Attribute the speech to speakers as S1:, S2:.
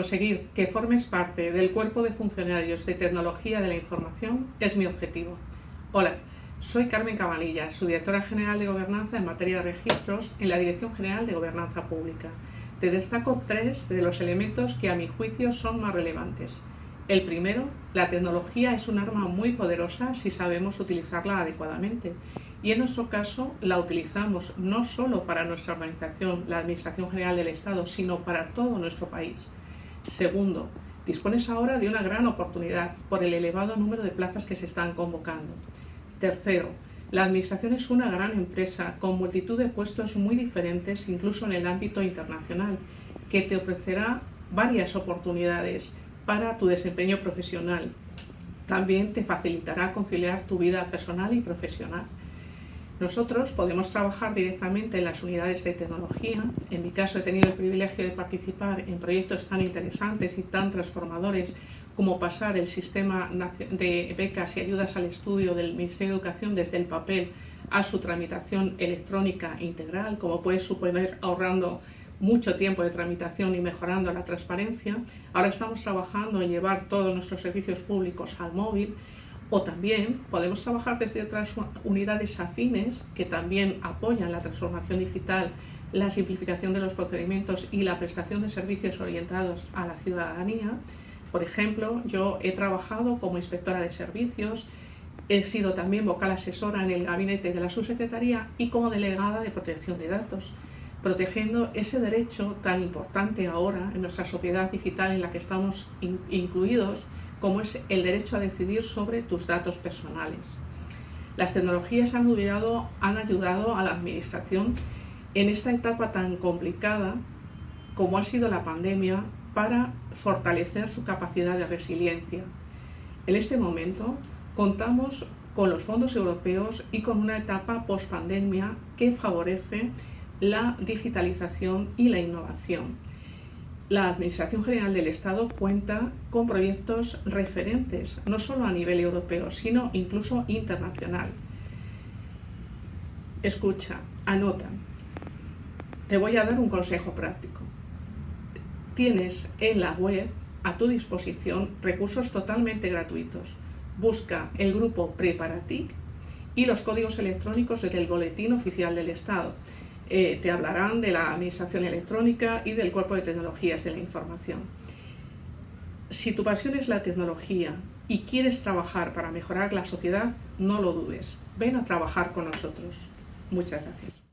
S1: Conseguir que formes parte del cuerpo de funcionarios de tecnología de la información es mi objetivo. Hola, soy Carmen Cabanilla, su directora general de Gobernanza en materia de registros en la Dirección General de Gobernanza Pública. Te destaco tres de los elementos que a mi juicio son más relevantes. El primero, la tecnología es un arma muy poderosa si sabemos utilizarla adecuadamente. Y en nuestro caso la utilizamos no solo para nuestra organización, la Administración General del Estado, sino para todo nuestro país. Segundo, dispones ahora de una gran oportunidad por el elevado número de plazas que se están convocando. Tercero, la Administración es una gran empresa con multitud de puestos muy diferentes, incluso en el ámbito internacional, que te ofrecerá varias oportunidades para tu desempeño profesional. También te facilitará conciliar tu vida personal y profesional. Nosotros podemos trabajar directamente en las unidades de tecnología. En mi caso he tenido el privilegio de participar en proyectos tan interesantes y tan transformadores como pasar el sistema de becas y ayudas al estudio del Ministerio de Educación desde el papel a su tramitación electrónica integral, como puede suponer ahorrando mucho tiempo de tramitación y mejorando la transparencia. Ahora estamos trabajando en llevar todos nuestros servicios públicos al móvil o también podemos trabajar desde otras unidades afines que también apoyan la transformación digital, la simplificación de los procedimientos y la prestación de servicios orientados a la ciudadanía. Por ejemplo, yo he trabajado como inspectora de servicios, he sido también vocal asesora en el gabinete de la subsecretaría y como delegada de protección de datos protegiendo ese derecho tan importante ahora en nuestra sociedad digital en la que estamos incluidos, como es el derecho a decidir sobre tus datos personales. Las tecnologías han ayudado, han ayudado a la Administración en esta etapa tan complicada como ha sido la pandemia para fortalecer su capacidad de resiliencia. En este momento contamos con los fondos europeos y con una etapa post-pandemia que favorece la digitalización y la innovación. La Administración General del Estado cuenta con proyectos referentes, no solo a nivel europeo, sino incluso internacional. Escucha, anota. Te voy a dar un consejo práctico. Tienes en la web a tu disposición recursos totalmente gratuitos. Busca el grupo Preparatic y los códigos electrónicos del Boletín Oficial del Estado. Eh, te hablarán de la administración electrónica y del cuerpo de tecnologías de la información. Si tu pasión es la tecnología y quieres trabajar para mejorar la sociedad, no lo dudes. Ven a trabajar con nosotros. Muchas gracias.